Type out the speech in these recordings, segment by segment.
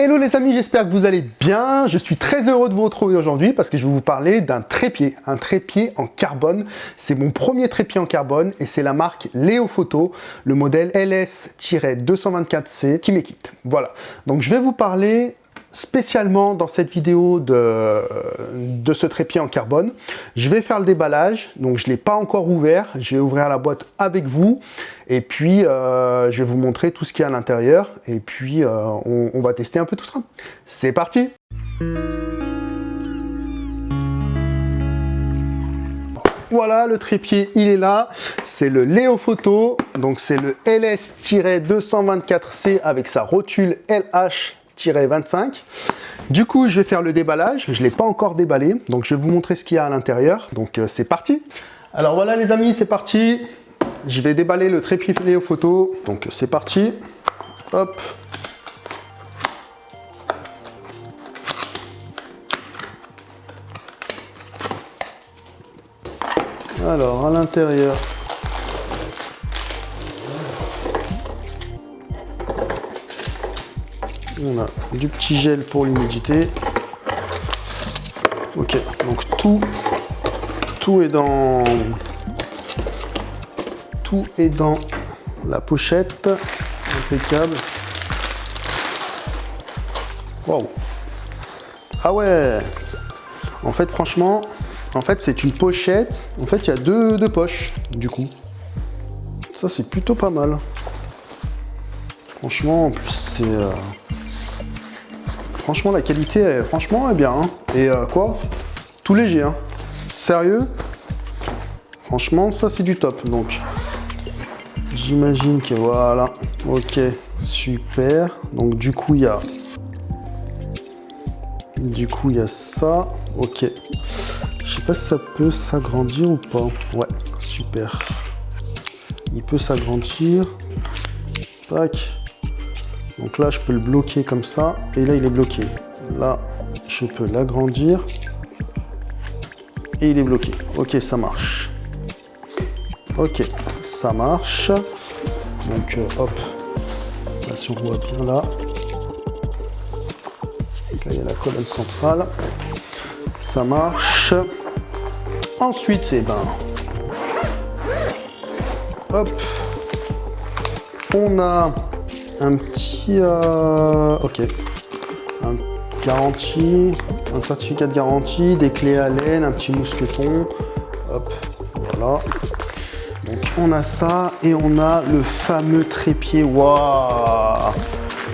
Hello les amis, j'espère que vous allez bien. Je suis très heureux de vous retrouver aujourd'hui parce que je vais vous parler d'un trépied, un trépied en carbone. C'est mon premier trépied en carbone et c'est la marque Léo Photo, le modèle LS-224C qui m'équipe. Voilà, donc je vais vous parler spécialement dans cette vidéo de, de ce trépied en carbone. Je vais faire le déballage, donc je ne l'ai pas encore ouvert. Je vais ouvrir la boîte avec vous et puis euh, je vais vous montrer tout ce qu'il y a à l'intérieur et puis euh, on, on va tester un peu tout ça. C'est parti Voilà, le trépied, il est là. C'est le Léo Photo. Donc, c'est le LS-224C avec sa rotule LH 25. Du coup, je vais faire le déballage. Je l'ai pas encore déballé, donc je vais vous montrer ce qu'il y a à l'intérieur. Donc, euh, c'est parti. Alors voilà les amis, c'est parti. Je vais déballer le trépied aux photo. Donc, c'est parti. Hop. Alors, à l'intérieur, On a du petit gel pour l'humidité. Ok, donc tout, tout est dans, tout est dans la pochette. Impeccable. Wow. Ah ouais. En fait, franchement, en fait, c'est une pochette. En fait, il y a deux, deux poches, du coup. Ça, c'est plutôt pas mal. Franchement, en plus, c'est... Euh, Franchement, la qualité, franchement, est bien. Hein. Et euh, quoi? Tout léger. Hein. Sérieux? Franchement, ça, c'est du top. Donc, j'imagine que voilà. Ok, super. Donc, du coup, il y a... Du coup, il y a ça. Ok. Je sais pas si ça peut s'agrandir ou pas. Ouais, super. Il peut s'agrandir. Tac. Donc là, je peux le bloquer comme ça. Et là, il est bloqué. Là, je peux l'agrandir. Et il est bloqué. Ok, ça marche. Ok, ça marche. Donc, euh, hop. Là, si on voit bien là. là, il y a la colonne centrale. Ça marche. Ensuite, c'est ben... Hop. On a un petit... Euh, ok. Garantie, un certificat de garantie, des clés à laine, un petit mousqueton. Hop, voilà. Donc on a ça et on a le fameux trépied. Waouh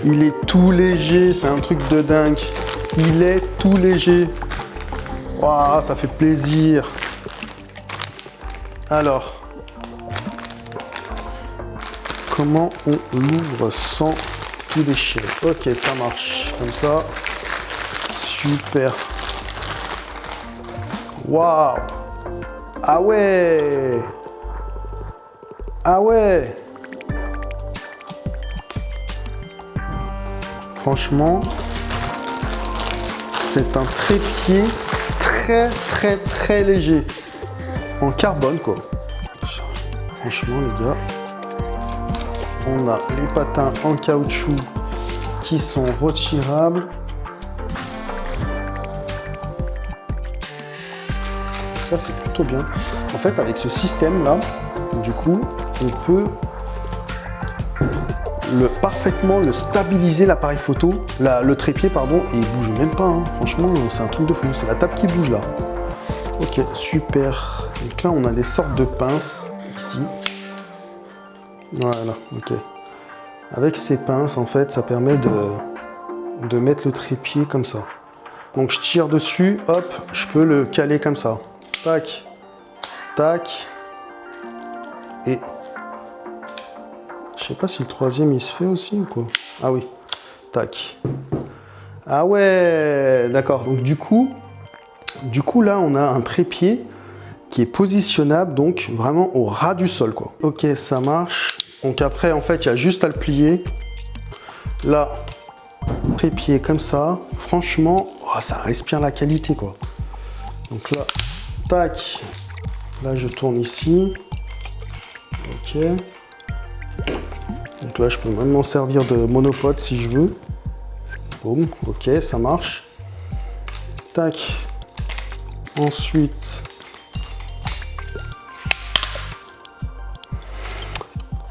Il est tout léger, c'est un truc de dingue. Il est tout léger. Waouh, ça fait plaisir. Alors, comment on l'ouvre sans tout déchirer. Ok, ça marche. Comme ça. Super. Waouh Ah ouais Ah ouais Franchement, c'est un trépied très très très léger. En carbone quoi. Franchement les gars on a les patins en caoutchouc qui sont retirables. Ça, c'est plutôt bien. En fait, avec ce système-là, du coup, on peut le, parfaitement le stabiliser l'appareil photo, le trépied, pardon, et il bouge même pas. Hein. Franchement, c'est un truc de fou. C'est la table qui bouge là. Ok, super. Donc là, on a des sortes de pinces. Voilà, ok. Avec ces pinces, en fait, ça permet de, de mettre le trépied comme ça. Donc je tire dessus, hop, je peux le caler comme ça. Tac, tac, et je sais pas si le troisième il se fait aussi ou quoi. Ah oui, tac. Ah ouais, d'accord. Donc du coup, du coup là on a un trépied qui est positionnable donc vraiment au ras du sol quoi. Ok, ça marche. Donc après, en fait, il y a juste à le plier. Là, trépied comme ça. Franchement, oh, ça respire la qualité, quoi. Donc là, tac. Là, je tourne ici. Ok. Donc là, je peux même m'en servir de monopode si je veux. Boum, ok, ça marche. Tac. Ensuite,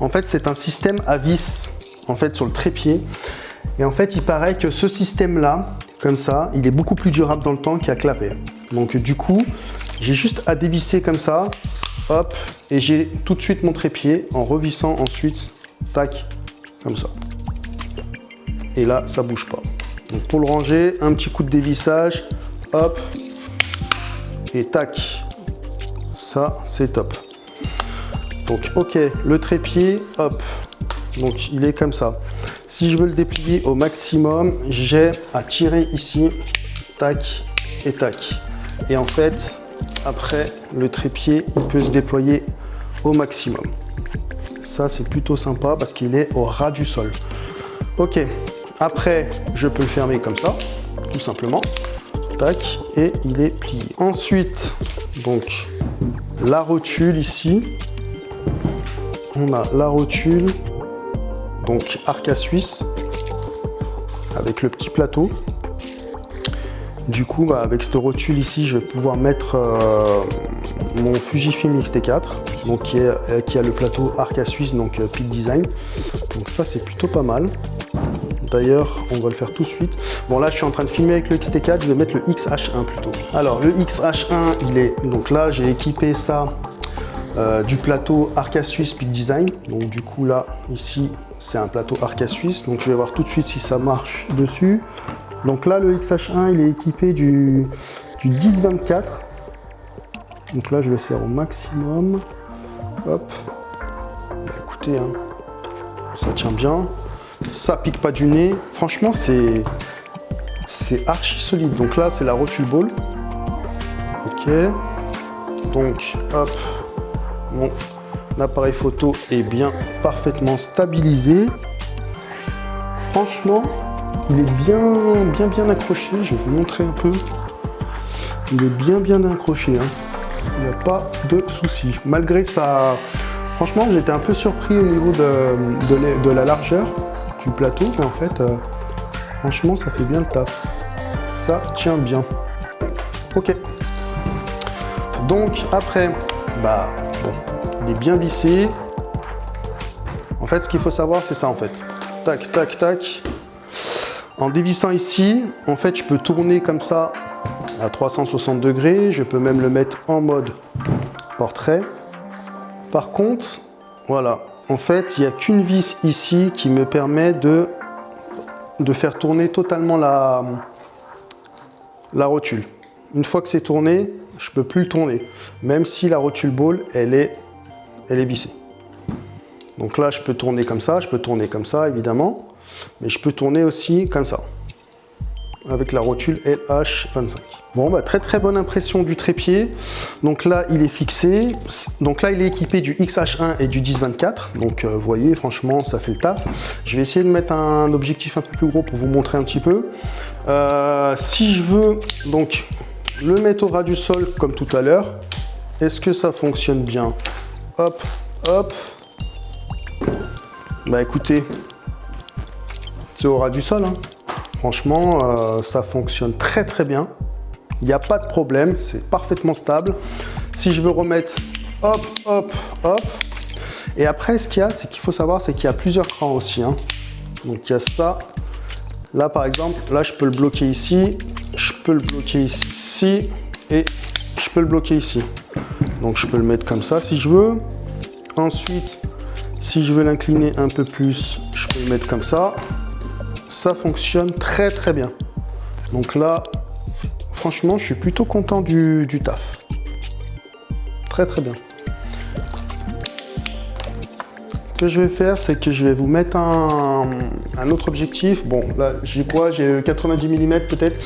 en fait, c'est un système à vis, en fait, sur le trépied. Et en fait, il paraît que ce système-là, comme ça, il est beaucoup plus durable dans le temps qu'à clapper. Donc, du coup, j'ai juste à dévisser comme ça, hop, et j'ai tout de suite mon trépied en revissant ensuite, tac, comme ça. Et là, ça bouge pas. Donc, pour le ranger, un petit coup de dévissage, hop, et tac. Ça, c'est top. Donc, ok, le trépied, hop. Donc, il est comme ça. Si je veux le déplier au maximum, j'ai à tirer ici, tac et tac. Et en fait, après, le trépied, il peut se déployer au maximum. Ça, c'est plutôt sympa parce qu'il est au ras du sol. Ok, après, je peux le fermer comme ça, tout simplement tac, et il est plié. Ensuite, donc, la rotule ici. On a la rotule, donc Arca Suisse, avec le petit plateau. Du coup, bah, avec cette rotule ici, je vais pouvoir mettre euh, mon Fujifilm X-T4, donc qui, est, qui, a le plateau Arca Suisse, donc euh, Peak Design. Donc ça, c'est plutôt pas mal. D'ailleurs, on va le faire tout de suite. Bon, là, je suis en train de filmer avec le XT4, je vais mettre le XH1 plutôt. Alors, le XH1, il est... Donc là, j'ai équipé ça euh, du plateau Arca Suisse Peak Design. Donc du coup, là, ici, c'est un plateau Arca Suisse. Donc je vais voir tout de suite si ça marche dessus. Donc là, le XH1, il est équipé du, du 10-24. Donc là, je le serre au maximum. Hop. Bah, écoutez, hein, ça tient bien ça pique pas du nez. Franchement, c'est c'est archi solide. Donc là, c'est la rotule ball. Ok. Donc, hop, mon appareil photo est bien parfaitement stabilisé. Franchement, il est bien, bien, bien accroché. Je vais vous montrer un peu. Il est bien, bien accroché. Hein. Il n'y a pas de souci. Malgré ça, franchement, j'étais un peu surpris au niveau de, la largeur plateau, mais en fait, euh, franchement, ça fait bien le taf. Ça tient bien. Ok. Donc, après, bah, il est bien vissé. En fait, ce qu'il faut savoir, c'est ça, en fait. Tac, tac, tac. En dévissant ici, en fait, je peux tourner comme ça à 360 degrés. Je peux même le mettre en mode portrait. Par contre, voilà, en fait, il n'y a qu'une vis ici qui me permet de, faire tourner totalement la rotule. Une fois que c'est tourné, je ne peux plus le tourner, même si la rotule ball, elle est, elle est vissée. Donc là, je peux tourner comme ça, je peux tourner comme ça, évidemment, mais je peux tourner aussi comme ça avec la rotule LH25. Bon, bah, très très bonne impression du trépied. Donc là, il est fixé. Donc là, il est équipé du XH1 et du 10-24. Donc, euh, vous voyez, franchement, ça fait le taf. Je vais essayer de mettre un objectif un peu plus gros pour vous montrer un petit peu. Euh, si je veux donc le mettre au ras du sol comme tout à l'heure, est-ce que ça fonctionne bien Hop, hop. Bah écoutez, c'est au ras du sol. Hein. Franchement, euh, ça fonctionne très très bien. Il n'y a pas de problème, c'est parfaitement stable. Si je veux remettre, hop, hop, hop. Et après, ce qu'il y a, c'est qu'il faut savoir, c'est qu'il y a plusieurs crans aussi. Hein. Donc il y a ça. Là, par exemple, là, je peux le bloquer ici, je peux le bloquer ici et je peux le bloquer ici. Donc je peux le mettre comme ça si je veux. Ensuite, si je veux l'incliner un peu plus, je peux le mettre comme ça ça fonctionne très très bien. Donc là, franchement, je suis plutôt content du, taf. Très très bien. Je vais faire, c'est que je vais vous mettre un, autre objectif. Bon, là, j'ai quoi? J'ai 90 mm peut-être,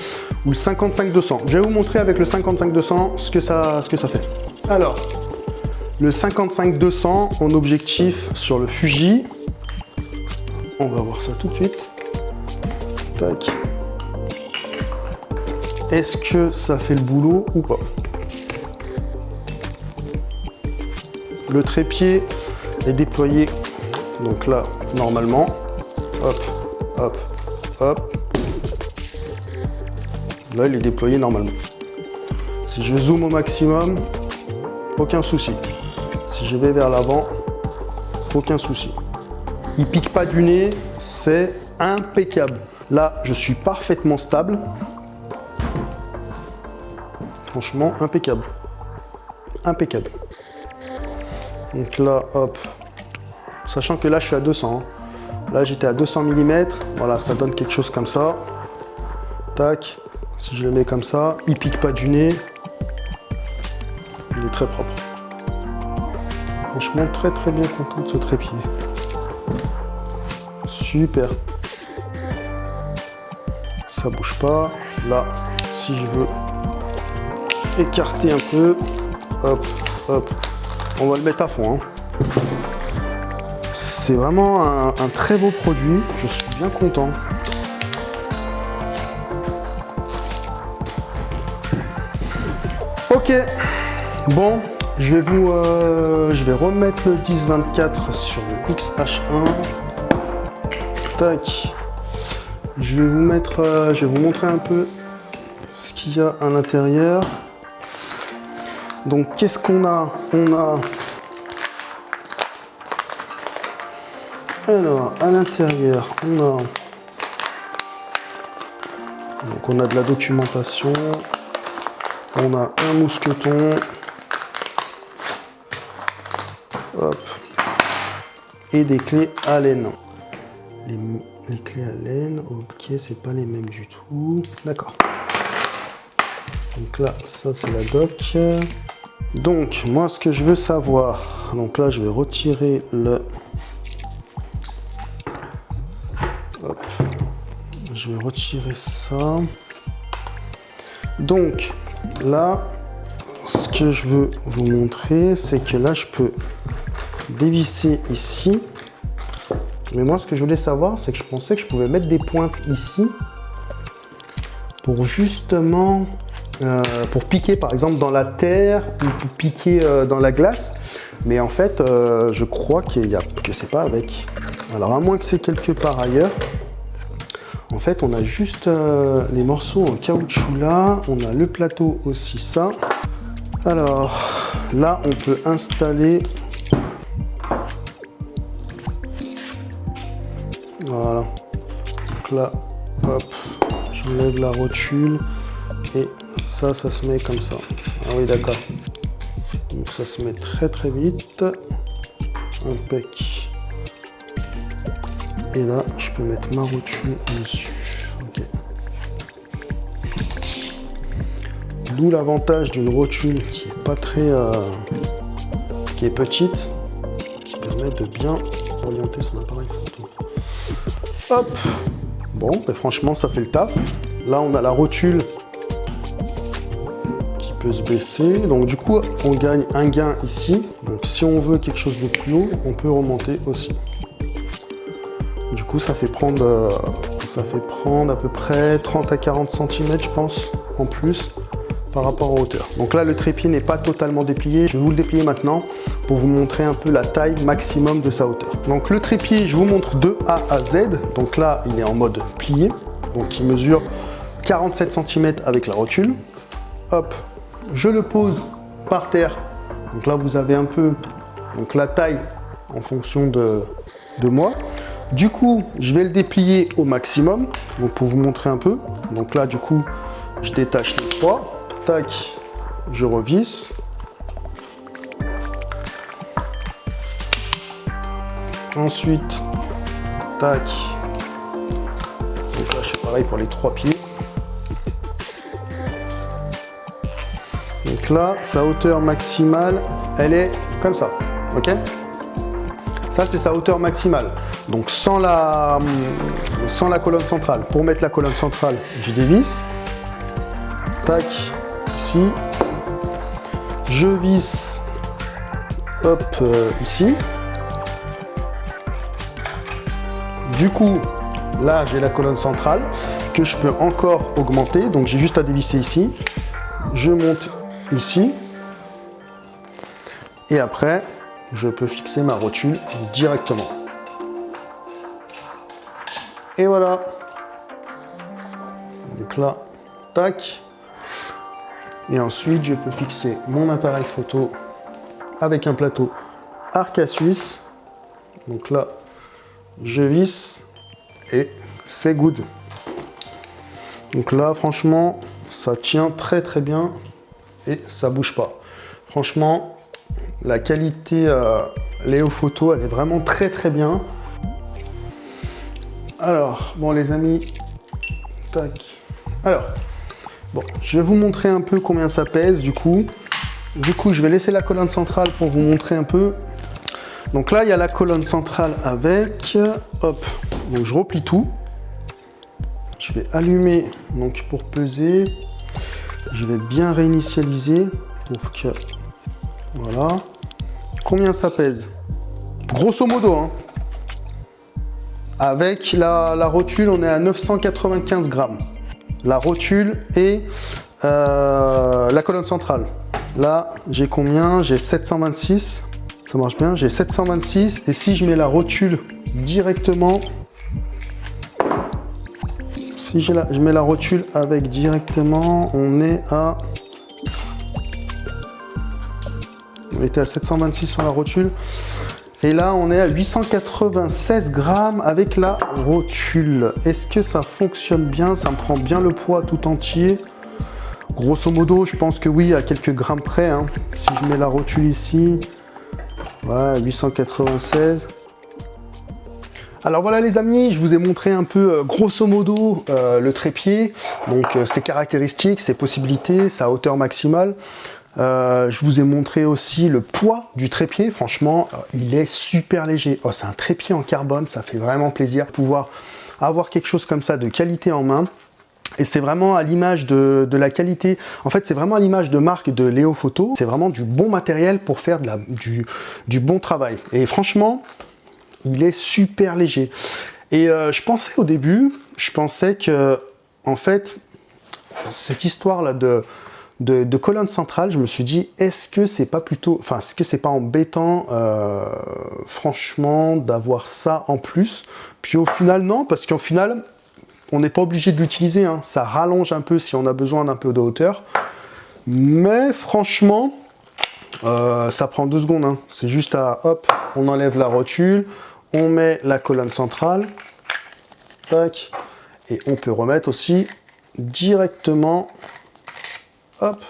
ou le 55-200. Je vais vous montrer avec le 55-200 ce, que ça, ce que ça fait. Alors, le 55-200 en objectif sur le Fuji. On va voir ça tout de suite. Est-ce que ça fait le boulot ou pas? Le trépied est déployé, donc là, normalement. Hop, hop, hop. Là, il est déployé normalement. Si je zoome au maximum, aucun souci. Si je vais vers l'avant, aucun souci. Il pique pas du nez, c'est impeccable. Là, je suis parfaitement stable. Franchement, impeccable. Impeccable. Donc là, hop. Sachant que là, je suis à 200. Hein. Là, j'étais à 200 mm. Voilà, ça donne quelque chose comme ça. Tac. Si je le mets comme ça, il pique pas du nez. Il est très propre. Franchement, très très bien content de ce trépied. Super. Ça bouge pas. Là, si je veux écarter un peu, hop, hop, on va le mettre à fond. Hein. C'est vraiment un, très beau produit. Je suis bien content. Ok, bon, je vais vous, euh, je vais remettre le 1024 sur le XH1. Tac. Je vais vous mettre, euh, je vais vous montrer un peu ce qu'il y a à l'intérieur. Donc, qu'est-ce qu'on a? On a alors à l'intérieur, on a de la documentation, on a un mousqueton. Et des clés à laine. Les, clés laine, ok, c'est pas les mêmes du tout. D'accord. Donc là, ça c'est la doc. Donc, moi ce que je veux savoir, donc là je vais retirer le... Je retirer ça. Donc, là, ce que je veux vous montrer, c'est que là, je peux dévisser ici. Mais moi, ce que je voulais savoir, c'est que je pensais que je pouvais mettre des pointes ici pour justement, euh, pour piquer par exemple dans la terre ou pour piquer euh, dans la glace. Mais en fait, euh, je crois qu'il y a, que c'est pas avec. Alors, à moins que c'est quelque part ailleurs, on a juste euh, les morceaux en caoutchouc là. On a le plateau aussi ça. Alors, là, on peut installer... Voilà. Donc là, hop, j'enlève la rotule. Et ça, ça se met comme ça. Ah oui, d'accord. Donc ça se met très très vite. Impec. Et là, je peux mettre ma rotule dessus. D'où l'avantage d'une rotule qui est pas très... Euh, qui est petite, qui permet de bien orienter son appareil photo. Hop Bon, ben franchement, ça fait le taf. Là, on a la rotule qui peut se baisser. Donc, du coup, on gagne un gain ici. Donc, si on veut quelque chose de plus haut, on peut remonter aussi. Du coup, ça fait prendre, euh, ça fait prendre à peu près 30 à 40 cm, je pense, en plus par rapport en hauteur. Donc là, le trépied n'est pas totalement déplié. Je vais vous le déplier maintenant pour vous montrer un peu la taille maximum de sa hauteur. Donc le trépied, je vous montre de A à Z. Donc là, il est en mode plié. Donc il mesure 47 cm avec la rotule. Hop, je le pose par terre. Donc là, vous avez un peu donc la taille en fonction de, de moi. Du coup, je vais le déplier au maximum, donc pour vous montrer un peu. Donc là, du coup, je détache les trois. Tac, je revisse. Ensuite, tac. Donc là, je fais pareil pour les trois pieds. Donc là, sa hauteur maximale, elle est comme ça. Ok? Ça, c'est sa hauteur maximale. Donc sans la, sans la colonne centrale. Pour mettre la colonne centrale, je dévisse. Tac, Je visse, hop, euh, ici. Du coup, là, j'ai la colonne centrale que je peux encore augmenter. Donc, j'ai juste à dévisser ici. Je monte ici. Et après, je peux fixer ma rotule directement. Et voilà. Donc là, tac. Et ensuite, je peux fixer mon appareil photo avec un plateau Arca Suisse. Donc là, je visse et c'est good. Donc là, franchement, ça tient très très bien et ça bouge pas. Franchement, la qualité euh, Léo Photo, elle est vraiment très très bien. Alors, bon les amis, tac. Alors, je vais vous montrer un peu combien ça pèse du coup. Du coup, je vais laisser la colonne centrale pour vous montrer un peu. Donc là, il y a la colonne centrale avec. Hop, donc je replie tout. Je vais allumer donc pour peser. Je vais bien réinitialiser pour que... Voilà. Combien ça pèse? Grosso modo, hein. Avec la, rotule, on est à 995 grammes. La rotule et euh, la colonne centrale. Là, j'ai combien? J'ai 726. Ça marche bien. J'ai 726. Et si je mets la rotule directement, si je, je mets la rotule avec directement, on est à... On était à 726 sur la rotule. Et là, on est à 896 grammes avec la rotule. Est-ce que ça fonctionne bien? Ça me prend bien le poids tout entier? Grosso modo, je pense que oui, à quelques grammes près. Hein. Si je mets la rotule ici, ouais, 896. Alors voilà les amis, je vous ai montré un peu euh, grosso modo euh, le trépied, donc euh, ses caractéristiques, ses possibilités, sa hauteur maximale. Je vous ai montré aussi le poids du trépied, franchement il est super léger. Oh, c'est un trépied en carbone, ça fait vraiment plaisir de pouvoir avoir quelque chose comme ça de qualité en main. Et c'est vraiment à l'image de, la qualité, en fait c'est vraiment à l'image de marque de Léo Photo, c'est vraiment du bon matériel pour faire du bon travail. Et franchement, il est super léger. Et euh, je pensais au début, je pensais que, en fait, cette histoire-là de, de, colonne centrale, je me suis dit, est-ce que c'est pas plutôt, enfin, est-ce que c'est pas embêtant, euh, franchement, d'avoir ça en plus? Puis au final, non, parce qu'au final, on n'est pas obligé de l'utiliser, hein. ça rallonge un peu si on a besoin d'un peu de hauteur. Mais franchement, euh, ça prend deux secondes. Hein. C'est juste à, hop, on enlève la rotule, on met la colonne centrale, tac, et on peut remettre aussi directement, hop,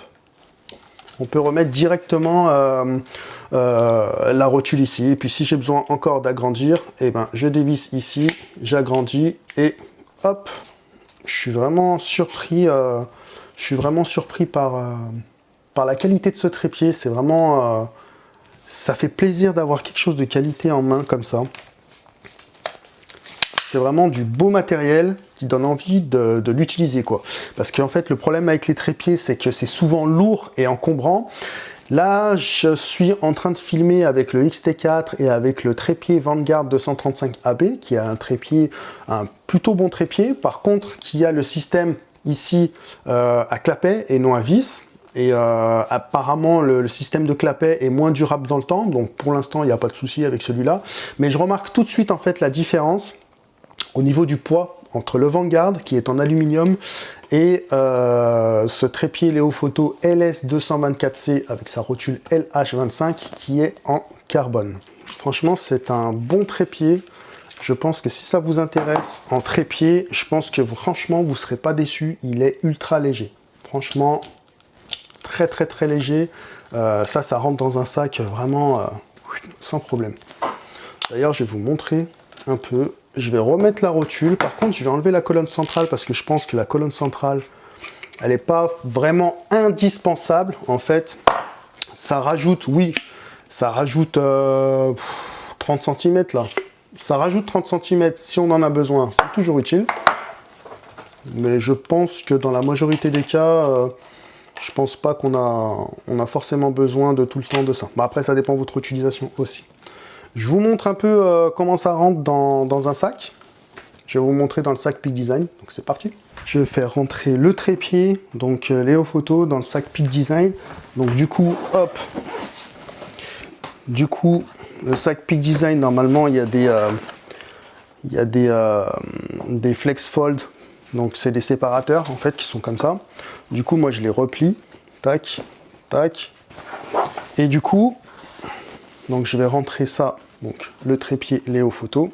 on peut remettre directement euh, euh, la rotule ici. Et puis si j'ai besoin encore d'agrandir, eh ben, je dévisse ici, j'agrandis et hop, je suis vraiment surpris, euh, je suis vraiment surpris par, par la qualité de ce trépied. C'est vraiment, ça fait plaisir d'avoir quelque chose de qualité en main comme ça. C'est vraiment du beau matériel qui donne envie de, l'utiliser. quoi. Parce qu'en fait, le problème avec les trépieds, c'est que c'est souvent lourd et encombrant. Là, je suis en train de filmer avec le XT4 et avec le trépied Vanguard 235AB, qui a un trépied, un plutôt bon trépied. Par contre, qui a le système ici euh, à clapet et non à vis. Et euh, apparemment, le, système de clapet est moins durable dans le temps. Donc, pour l'instant, il n'y a pas de souci avec celui-là. Mais je remarque tout de suite, en fait, la différence au niveau du poids, entre le Vanguard, qui est en aluminium, et euh, ce trépied Léo Photo LS224C avec sa rotule LH25 qui est en carbone. Franchement, c'est un bon trépied. Je pense que si ça vous intéresse en trépied, je pense que franchement, vous ne serez pas déçu. Il est ultra léger. Franchement, très très très léger. Euh, ça, ça rentre dans un sac vraiment euh, sans problème. D'ailleurs, je vais vous montrer un peu je vais remettre la rotule. Par contre, je vais enlever la colonne centrale parce que je pense que la colonne centrale, elle n'est pas vraiment indispensable. En fait, ça rajoute, oui, ça rajoute 30 euh, cm là. Ça rajoute 30 cm si on en a besoin. C'est toujours utile. Mais je pense que dans la majorité des cas, euh, je pense pas qu'on a, on a forcément besoin de tout le temps de ça. Bah, après, ça dépend de votre utilisation aussi. Je vous montre un peu euh, comment ça rentre dans, un sac. Je vais vous montrer dans le sac Peak Design. Donc c'est parti. Je vais faire rentrer le trépied, donc euh, Léo Photo, dans le sac Peak Design. Donc du coup, hop. Du coup, le sac Peak Design, normalement, il y a des, euh, des flex fold Donc c'est des séparateurs en fait qui sont comme ça. Du coup moi je les replie. Tac, tac. Et du coup, donc je vais rentrer ça, donc le trépied Léo Photo.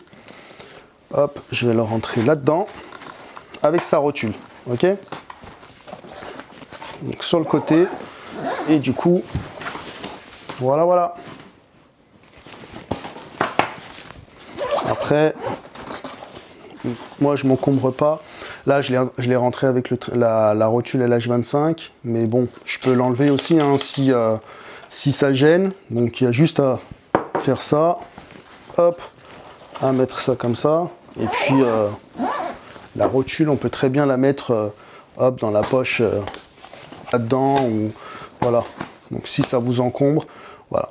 Hop, je vais le rentrer là-dedans avec sa rotule. Ok? Donc sur le côté. Et du coup, voilà, voilà. Après, moi je m'encombre pas. Là, je l'ai rentré avec la, rotule LH25, mais bon, je peux l'enlever aussi hein, si, euh, si ça gêne. Donc, il y a juste à faire ça, hop, à mettre ça comme ça. Et puis, euh, la rotule, on peut très bien la mettre euh, hop, dans la poche là-dedans. ou Voilà. Donc, si ça vous encombre, voilà.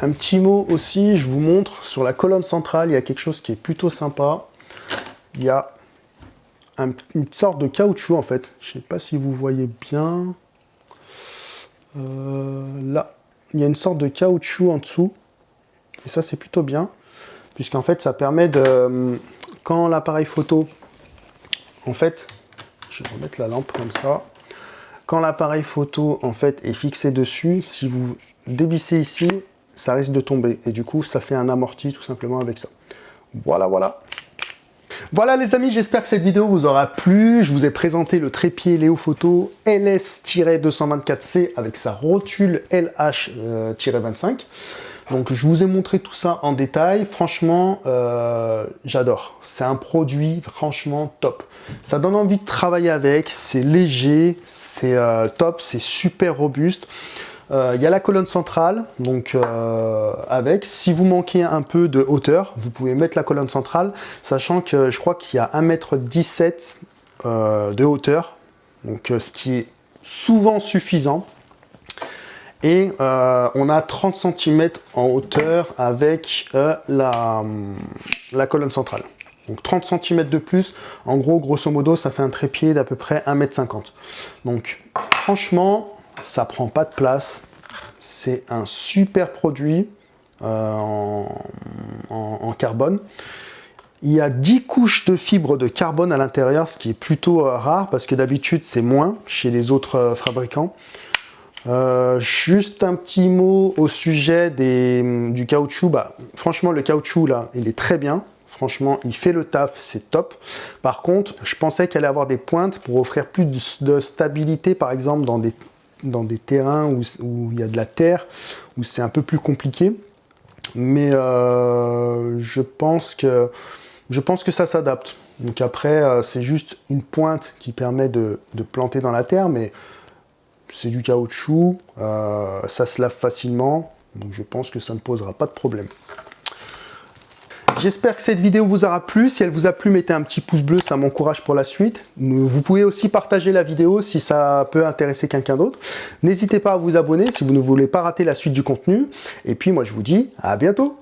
Un petit mot aussi, je vous montre, sur la colonne centrale, il y a quelque chose qui est plutôt sympa. Il y a une sorte de caoutchouc en fait. Je ne sais pas si vous voyez bien. Euh, là, il y a une sorte de caoutchouc en dessous. Et ça, c'est plutôt bien. Puisqu'en fait, ça permet de... Quand l'appareil photo... En fait, je vais remettre la lampe comme ça. Quand l'appareil photo, en fait, est fixé dessus, si vous dévissez ici, ça risque de tomber. Et du coup, ça fait un amorti tout simplement avec ça. Voilà, voilà. Voilà les amis, j'espère que cette vidéo vous aura plu. Je vous ai présenté le trépied Léo Photo LS-224C avec sa rotule LH-25. Donc je vous ai montré tout ça en détail. Franchement, euh, j'adore. C'est un produit franchement top. Ça donne envie de travailler avec. C'est léger, c'est euh, top, c'est super robuste. Euh, il y a la colonne centrale, donc euh, avec. Si vous manquez un peu de hauteur, vous pouvez mettre la colonne centrale, sachant que je crois qu'il y a 1m17 euh, de hauteur, donc ce qui est souvent suffisant. Et on a 30 cm en hauteur avec la, la colonne centrale. Donc 30 cm de plus, en gros, grosso modo, ça fait un trépied d'à peu près 1m50. Donc franchement, ça prend pas de place. C'est un super produit euh, en, carbone. Il y a 10 couches de fibres de carbone à l'intérieur, ce qui est plutôt euh, rare parce que d'habitude c'est moins chez les autres euh, fabricants. juste un petit mot au sujet des, du caoutchouc. Bah, franchement, le caoutchouc là, il est très bien. Franchement, il fait le taf, c'est top. Par contre, je pensais qu'il allait avoir des pointes pour offrir plus de stabilité, par exemple, dans des dans des terrains où, il y a de la terre, où c'est un peu plus compliqué. Mais euh, je, pense que, ça s'adapte. Donc après, euh, c'est juste une pointe qui permet de, planter dans la terre, mais c'est du caoutchouc, euh, ça se lave facilement, donc je pense que ça ne posera pas de problème. J'espère que cette vidéo vous aura plu. Si elle vous a plu, mettez un petit pouce bleu, ça m'encourage pour la suite. Vous pouvez aussi partager la vidéo si ça peut intéresser quelqu'un d'autre. N'hésitez pas à vous abonner si vous ne voulez pas rater la suite du contenu. Et puis moi je vous dis à bientôt